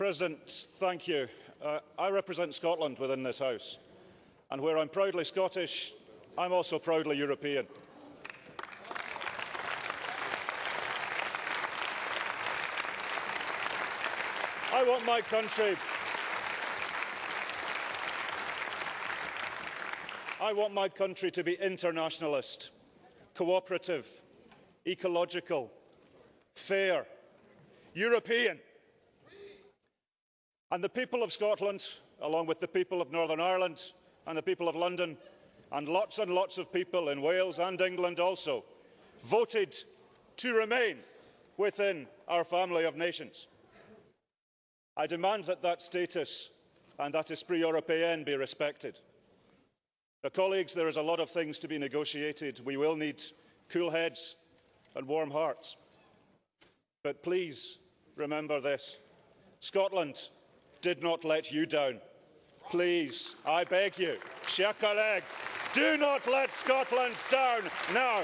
President, thank you. Uh, I represent Scotland within this House, and where I'm proudly Scottish, I'm also proudly European. I want my country I want my country to be internationalist, cooperative, ecological, fair, European. And the people of Scotland, along with the people of Northern Ireland and the people of London, and lots and lots of people in Wales and England also, voted to remain within our family of nations. I demand that that status and that esprit européen be respected. Colleagues, there is a lot of things to be negotiated. We will need cool heads and warm hearts. But please remember this. Scotland did not let you down. Please, I beg you, chers collègues, do not let Scotland down now.